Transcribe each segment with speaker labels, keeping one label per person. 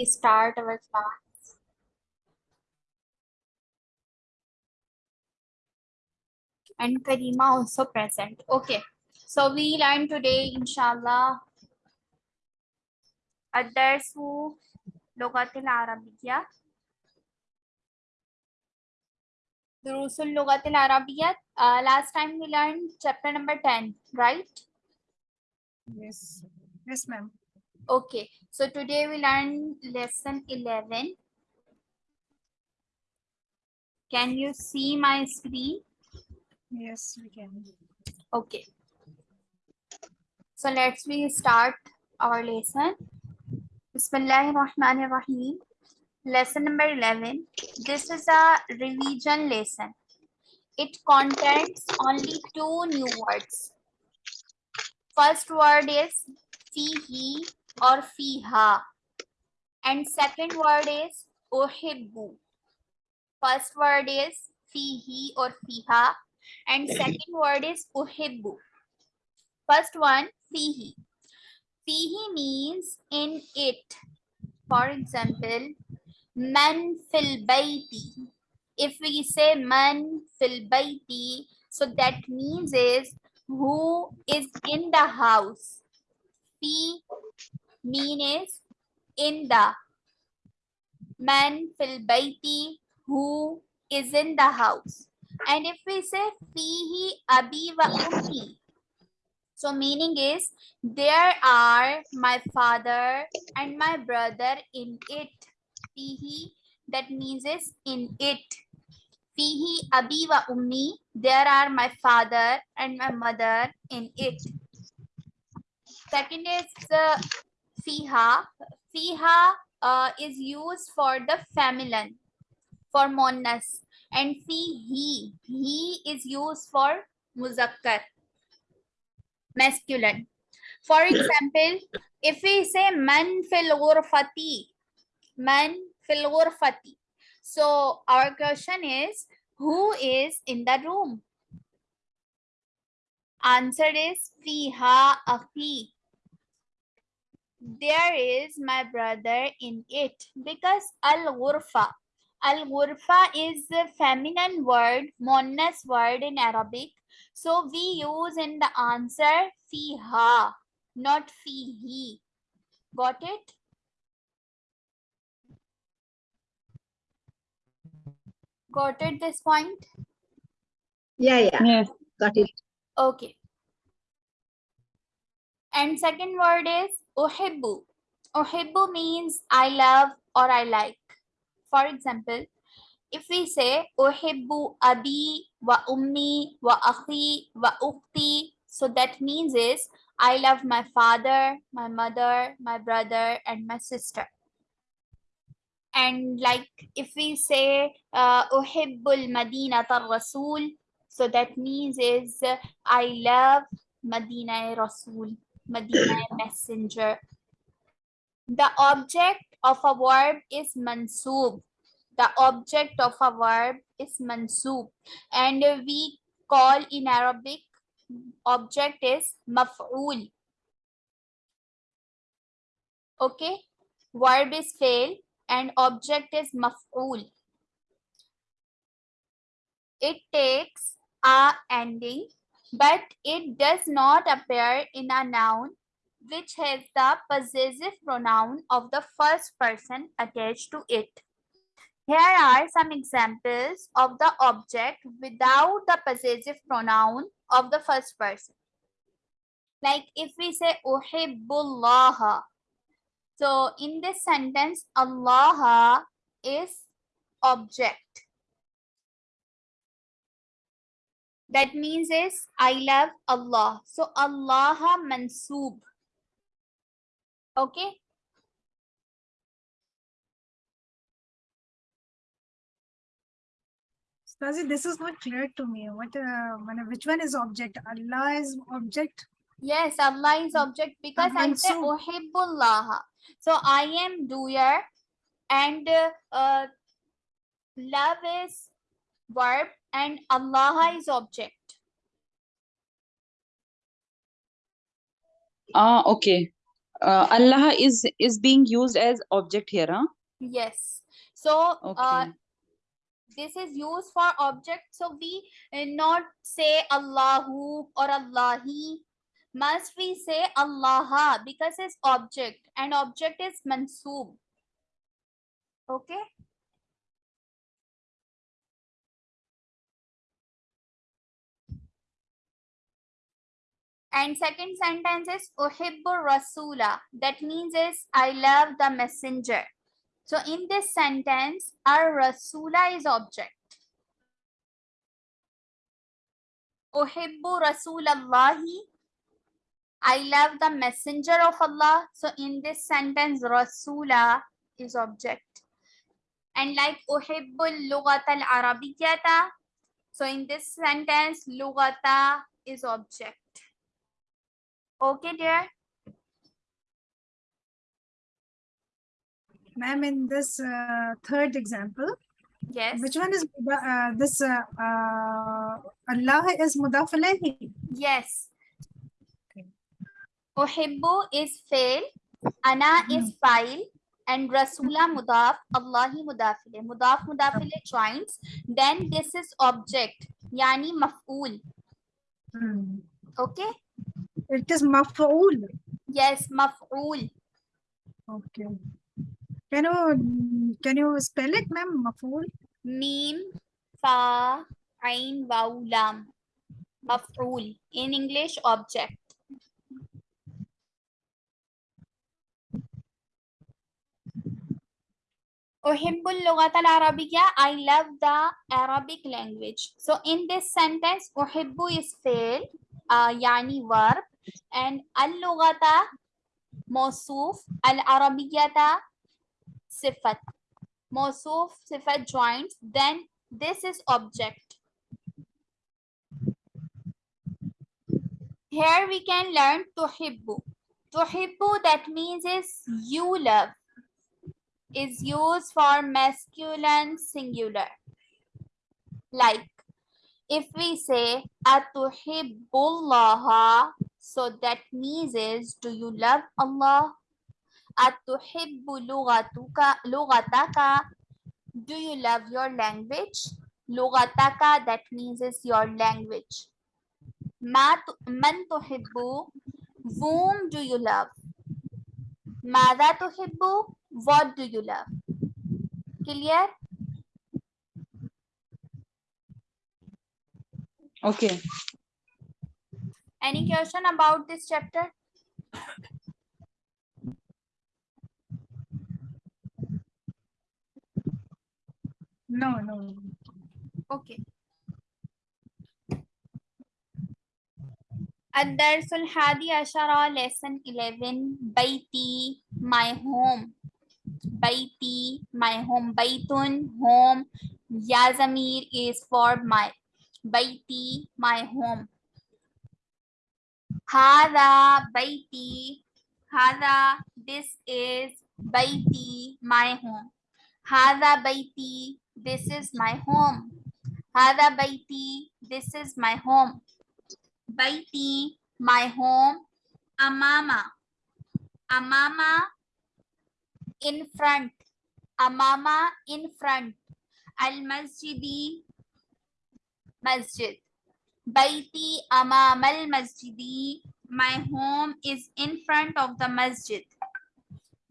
Speaker 1: start our class. And Karima also present. Okay. So we learn today, inshallah, الدرس لغة العربية دروس اللغة العربية uh, last time we learned chapter number 10 right
Speaker 2: Yes, yes, ma'am.
Speaker 1: okay so today we learn lesson 11 can you see my screen
Speaker 2: Yes, we can.
Speaker 1: Okay. So let's we start our lesson. Bismillahirrahmanirrahim. Lesson number 11. This is a revision lesson. It contains only two new words. First word is fihi or fiha. And second word is uhibbu. First word is fihi or fiha and second word is uhibbu. First one, fihi. Fihi means in it. For example, man fil baiti. If we say man fil baiti, so that means is who is in the house. Fi mean is in the. Man fil baiti, who is in the house. And if we say fihi abi wa ummi, so meaning is there are my father and my brother in it. Fihi that means is in it. Fihi abi wa ummi, there are my father and my mother in it. Second is uh, fiha. Fiha uh, is used for the feminine, for monas and fihi he is used for muzakkar masculine. For example if we say man fil ghurfati man fil ghurfati. So our question is who is in the room? Answer is fiha akhi there is my brother in it because al ghurfa Al ghurfa is a feminine word, monas word in Arabic. So we use in the answer fiha, not fihi. Got it? Got it this point?
Speaker 3: Yeah, yeah,
Speaker 2: Yes.
Speaker 3: got it.
Speaker 1: Okay. And second word is uhibbu. Uhibbu means I love or I like. For example, if we say uhibbu abi wa ummi wa akhi wa ukti, so that means is I love my father, my mother, my brother, and my sister. And like if we say uh, Madina tar rasul, so that means is I love Madina Rasul, Madina messenger. The object of a verb is mansub. The object of a verb is mansub. And we call in Arabic object is maf'ul. Okay. Verb is fail and object is maf'ul. It takes a ending, but it does not appear in a noun which has the possessive pronoun of the first person attached to it. Here are some examples of the object without the possessive pronoun of the first person. Like if we say Uhibbullah. So in this sentence, Allah is object. That means is I love Allah. So Allah mansoob. Okay.
Speaker 2: Stazi, this is not clear to me. What, uh, which one is object? Allah is object.
Speaker 1: Yes, Allah is object because I say. Uhibbullah. So I am doer and uh, uh, love is verb and Allah is object.
Speaker 4: Ah, okay. uh, Allah is is being used as object here, huh?
Speaker 1: Yes. So uh, this is used for object. So we uh, not say Allahu or Allahi. Must we say Allah because it's object and object is mansoob. Okay. And second sentence is Uhibbu Rasula. That means is I love the messenger. So in this sentence, our Rasula is object. Uhibbu Rasulallahi. I love the messenger of Allah. So in this sentence, Rasula is object. And like Uhibbul Lugat al Arabiyyata. So in this sentence, Lugata is object. Okay, dear.
Speaker 2: Ma'am, in this uh, third example,
Speaker 1: Yes.
Speaker 2: which one is uh, this? Uh, uh, Allah is mudaf alayhi.
Speaker 1: Yes.
Speaker 2: Okay.
Speaker 1: Uhibbu is fail, ana is file, and Rasula mudaf, Allahi mudafile. Mudaf mudafile joins. Then this is object, yani maf'ul.
Speaker 2: Hmm.
Speaker 1: Okay.
Speaker 2: It is maf'ul.
Speaker 1: Yes, maf'ul.
Speaker 2: Okay. Can you can you spell it, ma'am? Maf'ul.
Speaker 1: Mim, fa, ain, waw, lam. Maf'ul. In English, object. Uhibbul lughat al-arabiyya. I love the Arabic language. So in this sentence, uhibbu is fail, uh, yani verb, and mawsuf, al-arabiyyata sifat. Mawsuf sifat joins, then this is object. Here we can learn tuhibbu. Tuhibbu that means is you love is used for masculine singular. Like if we say atuhibbullaha, so that means is do you love Allah? Lughataka, do you love your language? Lughataka that means is your language. Ma man tuhibbu, whom do you love? Mada tuhibbu, what do you love? Clear?
Speaker 4: Okay.
Speaker 1: Any question about this chapter?
Speaker 2: No, no.
Speaker 1: Okay. Ad-Darsul Hadi Ashara, Lesson 11, Baiti, my home. Baiti, my home. Baitun, home. Yasamir is for my baiti, my home. Hada baiti, hada, this is baiti, my home. Hada baiti, this is my home. Hada baiti, this is my home. Baiti, my home. Amama, amama, in front. Amama, in front. Al masjidi, masjid. Baiti amam al masjidi. My home is in front of the masjid.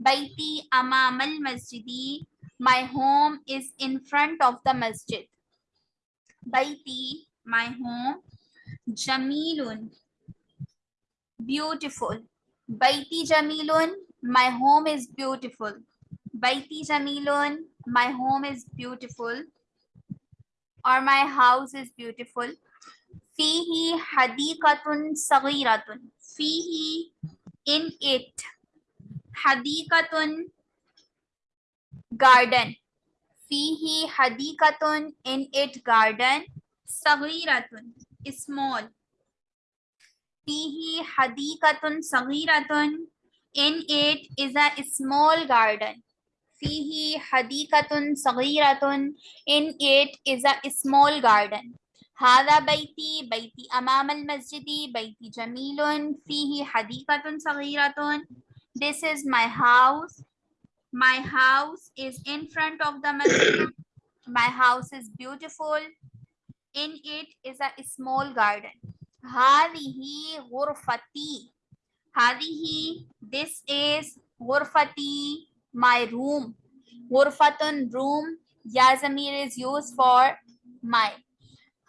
Speaker 1: Baiti amam al masjidi. My home is in front of the masjid. Baiti, my home. Jamilun, beautiful. Baiti Jamilun, my home is beautiful. Baiti Jamilun, my home is beautiful or my house is beautiful. Fihi hadikatun sagiratun. Fihi in it. Hadikatun garden. Fihi hadikatun in it garden. Sagiratun small. Fihi hadikatun sagiratun in it is a small garden. فيه حديقة صغيرة in it is a small garden هذا بيتي بيتي أمام المسجد بيتي جميل فيه حديقة صغيرة This is my house. My house is in front of the masjid. My house is beautiful. In it is a small garden. هذه غرفتي. هذه this is غرفتي my room. Ghurfatun room. Ya zamir is used for my.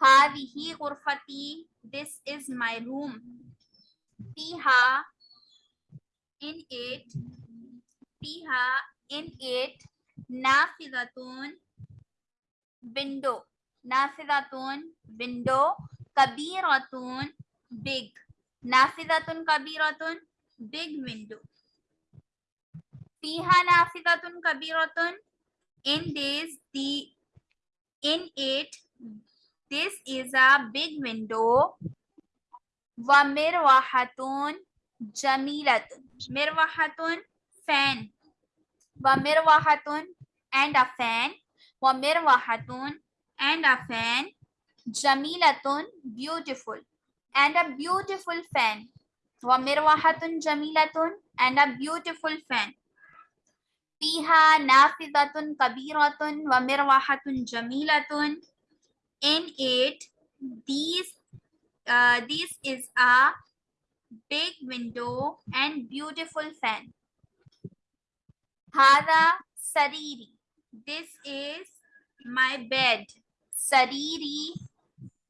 Speaker 1: Hadihi ghurfati. This is my room. Fiha. In it. Fiha. In it. Nafidatun. Window. Nafidatun. Window. Kabiratun. Big. Nafidatun kabiratun. Big window. fiha nafidatun kabiratun in this the in it this is a big window wa mirwahatun jamilatun mirwahatun fan wa mirwahatun and a fan wa mirwahatun and a fan jamilatun beautiful and a beautiful fan wa mirwahatun jamilatun and a beautiful fan فيها نافذة كبيرة ومروحة جميلة in it these uh, this is a big window and beautiful fan هذا سريري this is my bed سريري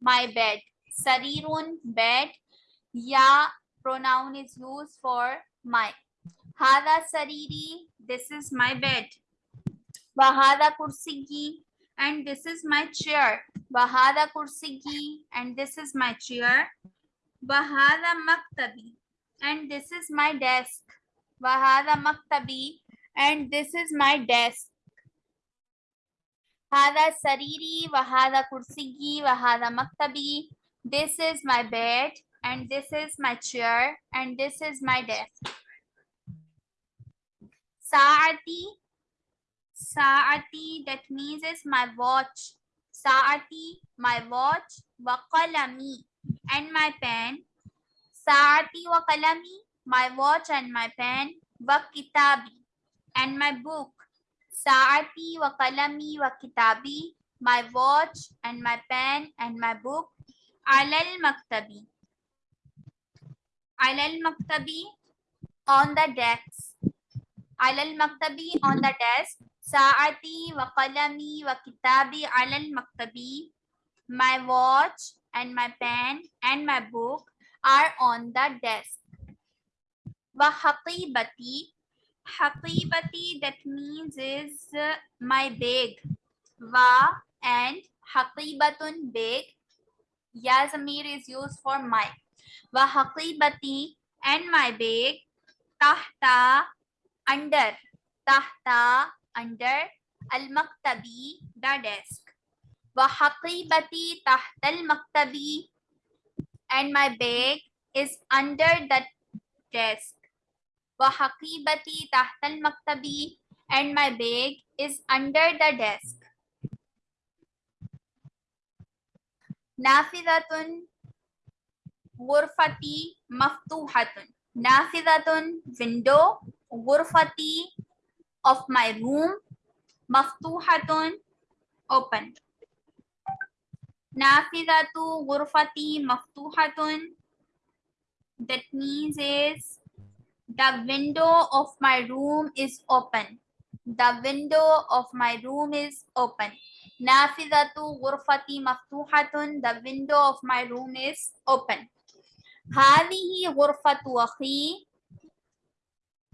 Speaker 1: my bed sarirun bed ya pronoun is used for my هذا سريري this is my bed. Bahada kursigi. And this is my chair. Bahada kursigi. And this is my chair. Bahada maktabi. And this is my desk. Bahada maktabi. And this is my desk. Hada sariri. Wahada kursigi. Wahada maktabi. This is my bed. And this is my chair. And this is my desk. Saati. Saati, that means is my watch. Saati, my watch. Waqalami, and my pen. Saati waqalami, my watch and my pen. wakitabi, and my book. Saati wa qalami my watch and my pen and my book. Alal maktabi. Alal maktabi, on the desk على المكتب on the desk ساعتي وقلمي وكتابي على المكتب my watch and my pen and my book are on the desk وحقيبتي حقيبتي that means is uh, my bag wa and حقيبة bag ya zamir is used for my wa حقيبتي and my bag tahta under. Tahta. Under. Al maktabi the desk wa haqibati tahta al maktabi and my bag is under the desk. Wa haqibati tahta al maktabi and my bag is under the desk. Nafidatun ghurfati maftuhatun. Nafidatun window غرفتي of my room مفتوحة open نافذة غرفتي مفتوحة that means is the window of my room is open the window of my room is open نافذة غرفتي مفتوحة the window of my room is open هذه غرفة أخي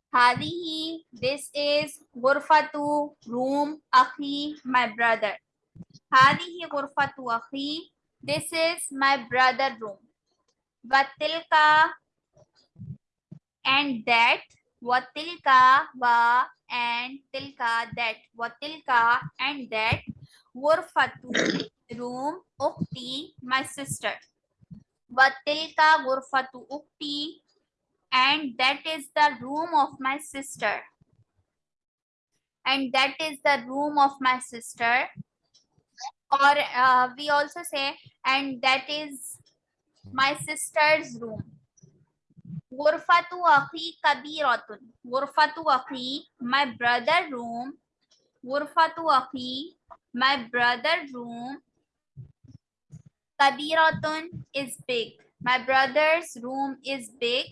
Speaker 1: Hadihi, this is Gurfatu, room, Akhi, my brother. Hadihi Gurfatu Akhi, this is my brother room. Vatilka and that, Vatilka, Va and Tilka, that, Vatilka and that, Gurfatu, room, Ukti, my sister. Vatilka Gurfatu Ukti, and that is the room of my sister and that is the room of my sister or uh, we also say and that is my sister's room Gurfatu akhi kabiratun. Gurfatu akhi, my brother room. Gurfatu akhi, my brother room. Kabiratun is big. My brother's room is big.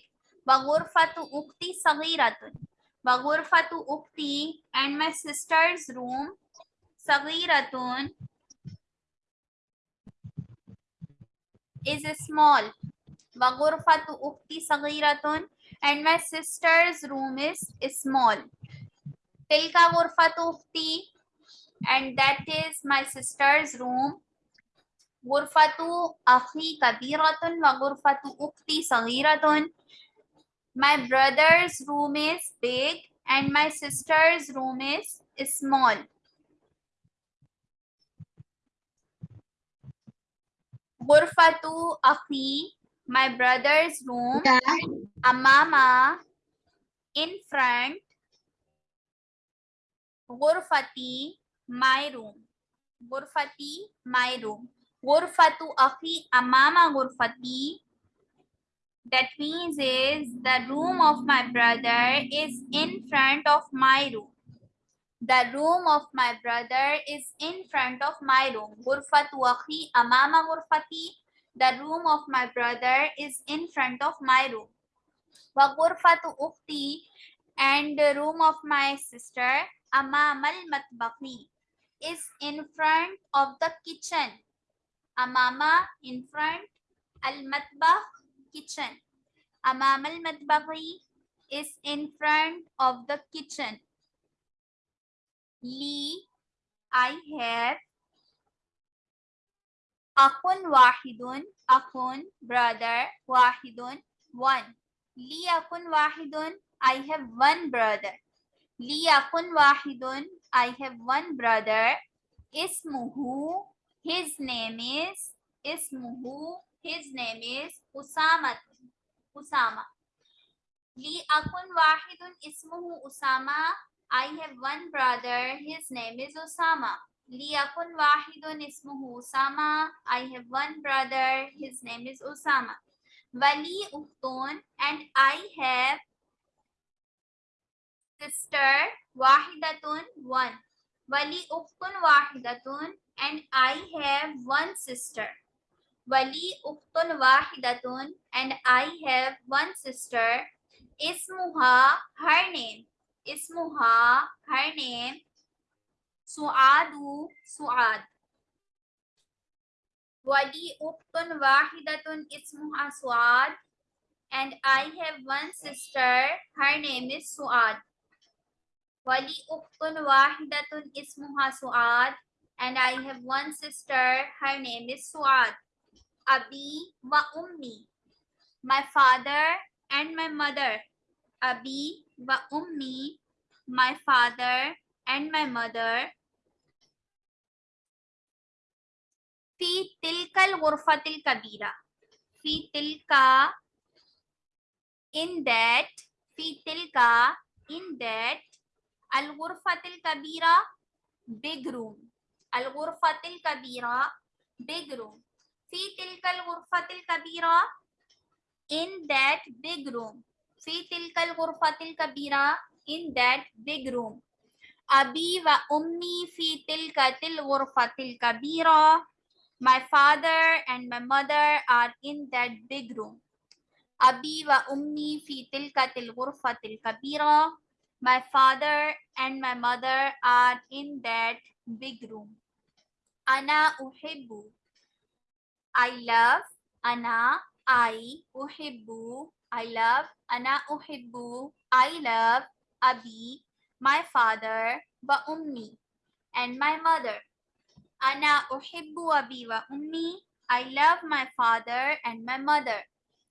Speaker 1: وغرفة أختي صغيرة وغرفة أختي and my sister's room صغيرة is small وغرفة أختي صغيرة and my sister's room is small تلك غرفة أختي and that is my sister's room غرفة أخي كبيرة وغرفة أختي صغيرة My brother's room is big and my sister's room is small. Gurfatu akhi, my brother's room. Amama, in front. Gurfati, my room. Gurfati, my room. Gurfatu akhi, amama gurfati, that means is the room of my brother is in front of my room. The room of my brother is in front of my room. Amama ghurfati. The room of my brother is in front of my room. Wa ukti and the room of my sister amamal matbaqi is in front of the kitchen. Amama in front al matbakh kitchen. Amam al-matbaghi is in front of the kitchen. Li, I have. Akun wahidun, akun, brother, wahidun, one. Li akun wahidun, I have one brother. Li akun wahidun, I have one brother. Ismuhu, his name is, Ismuhu, his name is Usama. Usama. Li akun wahidun ismuhu Usama. I have one brother. His name is Usama. Li akun wahidun ismuhu Usama. I have one brother. His name is Usama. Wali uhtun and I have sister wahidatun one. Wali uhtun wahidatun and I have one sister. Wali uktun wahidatun and I have one sister. Ismuha, her name. Ismuha, her name. Suadu, Suad. Wali uktun wahidatun ismuha Suad and I have one sister. Her name is Suad. Wali uktun wahidatun ismuha Suad and I have one sister. Her name is Suad. Abi wa ummi. My father and my mother. Abi wa ummi. My father and my mother. Fi tilkal ghurfatil kabira. Fi tilka in that. Fi tilka in that. Al ghurfatil kabira. Big room. Al ghurfatil kabira. Big room. फ़ी तिलकल गुरफतिल कबीरा in that big room फ़ी तिलकल गुरफतिल कबीरा in that big room अबी व उम्मी फ़ी तिलकतिल गुरफतिल कबीरा my father and my mother are in that big room abi wa ummi fi tilkatil ghurfatil kabira my father and my mother are in that big room ana uhibbu I love Ana I uhibbu I love Ana uhibbu I love Abi my father wa ummi and my mother. Ana uhibbu abi wa ummi I love my father and my mother.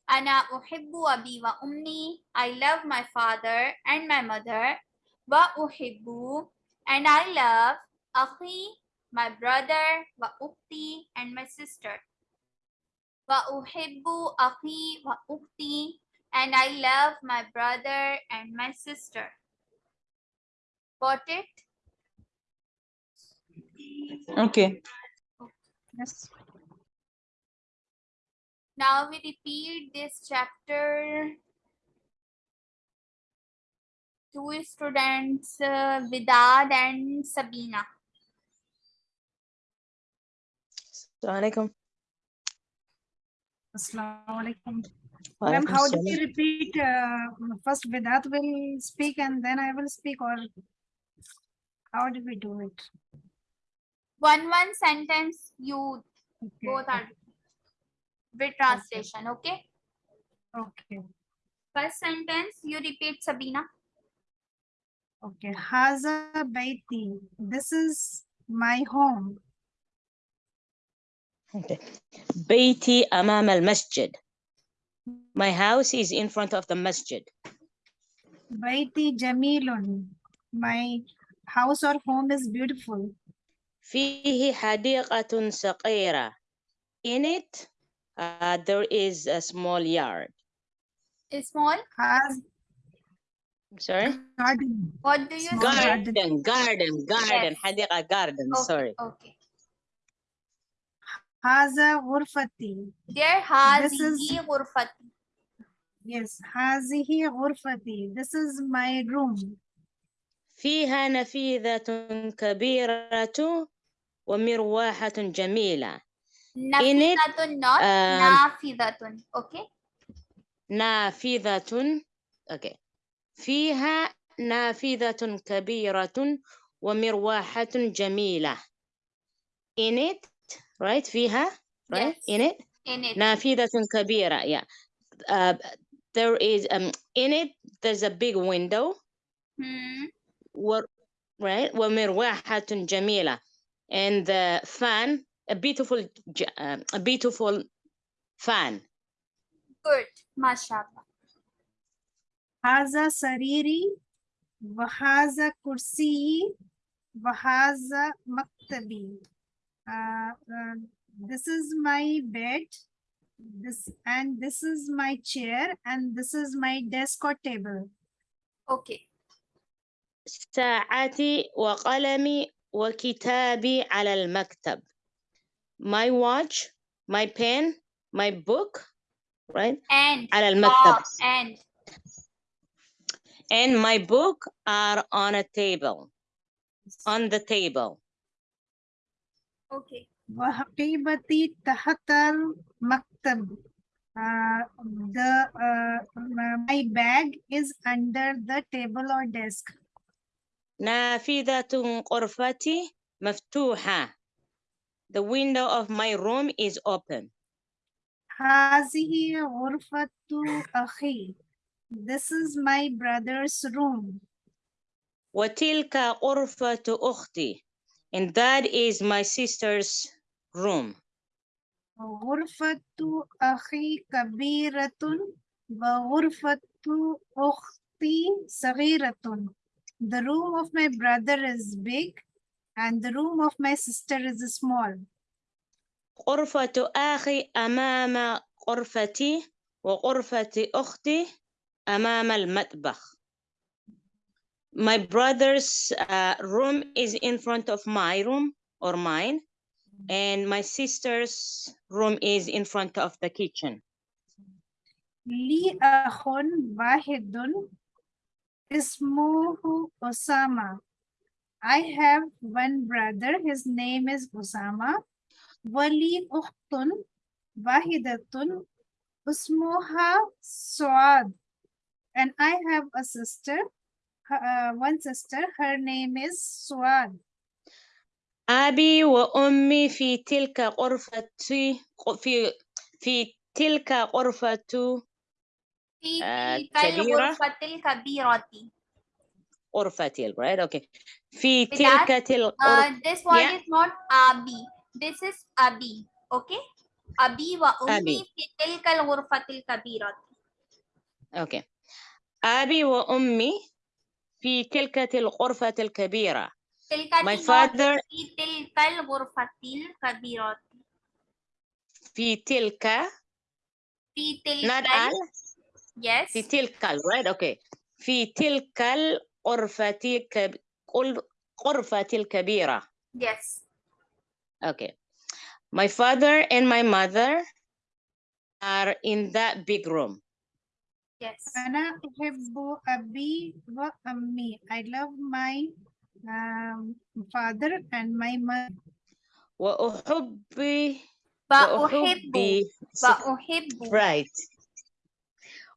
Speaker 1: Ana uhibbu abi wa ummi I love my father and my mother. Wa uhibbu and I love akhi my brother wa ukti and my sister and I love my brother and my sister. Got it?
Speaker 4: Okay.
Speaker 2: Yes.
Speaker 1: Now we repeat this chapter two students, uh, Vidad and Sabina.
Speaker 2: Assalamualaikum. Assalamualaikum. Ma'am, how do you repeat? Uh, first Vedat will speak and then I will speak or how do we do it?
Speaker 1: One one sentence you
Speaker 2: okay.
Speaker 1: both are with translation, okay?
Speaker 2: Okay.
Speaker 1: First sentence you repeat Sabina.
Speaker 2: Okay. Haza Baiti. This is my home.
Speaker 5: Okay. بيتي أمام المسجد. My house is in front of the masjid.
Speaker 2: Baiti Jamilun. My house or home is beautiful.
Speaker 5: فيه حديقة صغيرة. In it, uh, there is a small yard.
Speaker 1: Small.
Speaker 2: Has
Speaker 5: I'm sorry?
Speaker 2: garden.
Speaker 1: What do you
Speaker 2: Small
Speaker 1: say?
Speaker 2: garden.
Speaker 5: Garden, garden, garden.
Speaker 1: Yes.
Speaker 5: حديقة garden,
Speaker 1: Okay,
Speaker 5: sorry.
Speaker 1: Okay.
Speaker 2: Haza Ghurfati.
Speaker 1: There has
Speaker 2: is-
Speaker 1: ghurfati.
Speaker 2: Yes. Hazihi Ghurfati. This is my room.
Speaker 5: فيها نفيذة كبيرة ومروحة جميلة. it,
Speaker 1: Nafidatun not
Speaker 5: um,
Speaker 1: nafidatun. Okay.
Speaker 5: نافذة okay. فيها نافذة كبيرة ومروحة جميلة. In it, right? فيها, right?
Speaker 1: Yes.
Speaker 5: In it,
Speaker 1: In it.
Speaker 5: نافذة كبيرة. Yeah. Uh, there is um in it. There's a big window.
Speaker 1: Hmm.
Speaker 5: و, right? ومروحة جميلة. And the fan, a beautiful, j- um, a beautiful fan.
Speaker 1: Good. Mashallah.
Speaker 2: Haza Sariri. Wahaza Kursi. Wahaza Maktabi. Uh, uh, this is my bed. This and this is my chair and this is my desk or table.
Speaker 1: Okay.
Speaker 5: ساعتي وقلمي وكتابي على المكتب. My watch, my pen, my book, right?
Speaker 1: And
Speaker 5: على
Speaker 1: uh,
Speaker 5: المكتب.
Speaker 1: and
Speaker 5: And my book are on a table, on the table.
Speaker 1: okay.
Speaker 2: وحقيبتي تحت المكتب. Uh, the uh, my bag is under the table or desk.
Speaker 5: نافذة غرفتي مفتوحة. The window of my room is open.
Speaker 2: هذه غرفة أخي. This is my brother's room.
Speaker 5: وتلك غرفة أختي. And that is my sister's room.
Speaker 2: غرفة أخي كبيرة وغرفة أختي صغيرة. The room of my brother is big and the room of my sister is small.
Speaker 5: غرفة أخي أمام غرفتي وغرفة أختي أمام المطبخ. My brother's uh, room is in front of my room or mine, and my sister's room is in front of the kitchen.
Speaker 2: لي أخ واحد اسمه أسامة. I have one brother, his name is Osama. ولي أخت واحدة اسمها سعاد. And I have a sister, uh, one sister, her name is Suad.
Speaker 5: أبي وأمي في تلك غرفة في في تلك غرفة
Speaker 1: في
Speaker 5: آه،
Speaker 1: تلك
Speaker 5: كبيرة.
Speaker 1: الغرفة الكبيرة.
Speaker 5: غرفتي right okay في تلك الغرفة
Speaker 1: Uh, this word
Speaker 5: Yeah.
Speaker 1: is not abi. This is abi. Okay. Abi wa ummi
Speaker 5: Abi.
Speaker 1: fi tilka al-ghurfati al-kabira.
Speaker 5: okay أبي وأمي في تلك الغرفة الكبيرة
Speaker 1: Tilka
Speaker 5: My
Speaker 1: is not
Speaker 5: father-
Speaker 1: fi tilka al-ghurfati al-kabira.
Speaker 5: في تلك
Speaker 1: Fi
Speaker 5: not
Speaker 1: tilka.
Speaker 5: al
Speaker 1: Yes.
Speaker 5: في تلك ال- right okay في تلك الغرفة الكب- قل- غرفة الكبيرة
Speaker 1: Yes.
Speaker 5: okay my father and my mother are in that big room
Speaker 1: Yes.
Speaker 2: أنا أحب أبي وأمي. I love my um, father and my mother.
Speaker 5: وأحب
Speaker 1: بأحب
Speaker 5: وأحب
Speaker 1: بأحب
Speaker 5: right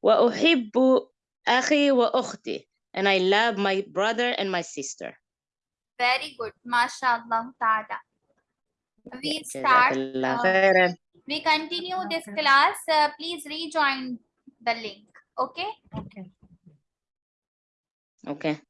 Speaker 5: وأحب أخي وأختي and I love my brother and my sister
Speaker 1: Very good. MashaAllah ta'ala. We
Speaker 5: جزاك
Speaker 1: start.
Speaker 5: الله
Speaker 1: uh,
Speaker 5: خيرا
Speaker 1: we continue this
Speaker 2: Okay.
Speaker 1: class. Uh, please rejoin the link. Okay.
Speaker 2: Okay.
Speaker 5: okay